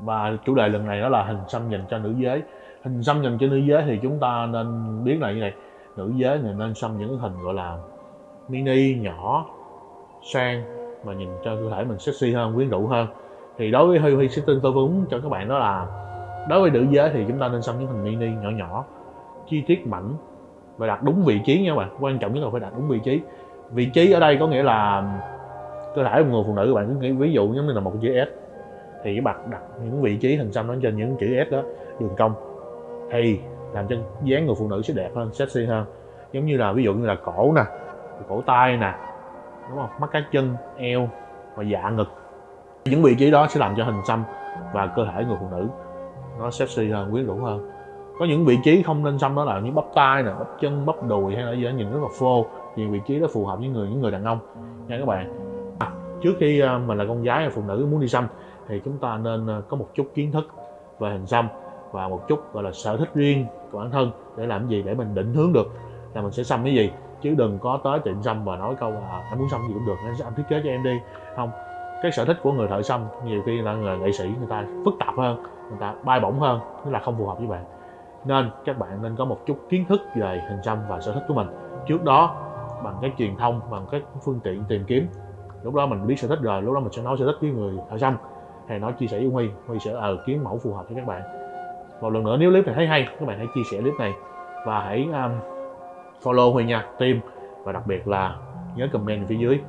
và chủ đề lần này đó là hình xăm dành cho nữ giới. Hình xăm dành cho nữ giới thì chúng ta nên biết là như này, nữ giới này nên xăm những hình gọi là mini, nhỏ, sang và nhìn cho cơ thể mình sexy hơn, quyến rũ hơn. Thì đối với Huy Huy sẽ tin tư vấn cho các bạn đó là đối với nữ giới thì chúng ta nên xăm những hình mini, nhỏ nhỏ, chi tiết mảnh và đặt đúng vị trí nha các bạn. Quan trọng nhất là phải đặt đúng vị trí. Vị trí ở đây có nghĩa là cơ thể của người phụ nữ các bạn cứ nghĩ ví dụ giống như là một chữ S thì cái bạn đặt những vị trí hình xăm nó trên những chữ S đó đường cong. Thì làm cho dáng người phụ nữ sẽ đẹp hơn sexy hơn. Giống như là ví dụ như là cổ nè cổ tay nè đúng không? Mắt cá chân eo và dạ ngực. Những vị trí đó sẽ làm cho hình xăm và cơ thể người phụ nữ nó sexy hơn quyến rũ hơn. Có những vị trí không nên xăm đó là những bắp tay nè bắp chân bắp đùi hay là gì đó nhìn rất là phô. Thì vị trí đó phù hợp với người những người đàn ông. Nha các bạn. À, trước khi à, mình là con gái hay phụ nữ muốn đi xăm thì chúng ta nên ờ, có một chút kiến thức về hình xăm và một chút, gọi là, sở thích riêng của bản thân để làm gì để mình định hướng được là mình sẽ xăm cái gì. Chứ đừng có tới tiệm xăm và nói câu là em muốn xăm gì cũng được anh thiết kế cho em đi. Không. Cái sở thích của người thợ xăm nhiều khi là người nghệ sĩ người ta phức tạp hơn, người ta bay bổng hơn, tức là không phù hợp với bạn. Nên các bạn nên có một chút kiến thức về hình xăm và sở thích của mình. Trước đó, bằng cái truyền thông, bằng các phương tiện tìm kiếm, lúc đó mình biết sở thích rồi, lúc đó mình sẽ nói sở thích với người thợ xăm hay nói chia sẻ với huy. Huy sẽ ờ kiếm mẫu phù hợp cho các bạn. Một lần nữa nếu clip này thấy hay các bạn hãy chia sẻ clip này. Và hãy um, follow huy nha team. Và đặc biệt là nhớ comment phía dưới.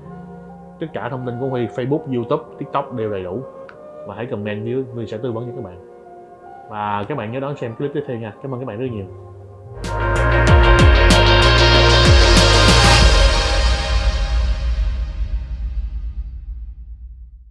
Tất cả thông tin của huy facebook youtube tiktok đều đầy đủ. Và hãy comment dưới huy sẽ tư vấn cho các bạn. Và các bạn nhớ đón xem clip tiếp theo nha. Cảm ơn các bạn rất nhiều.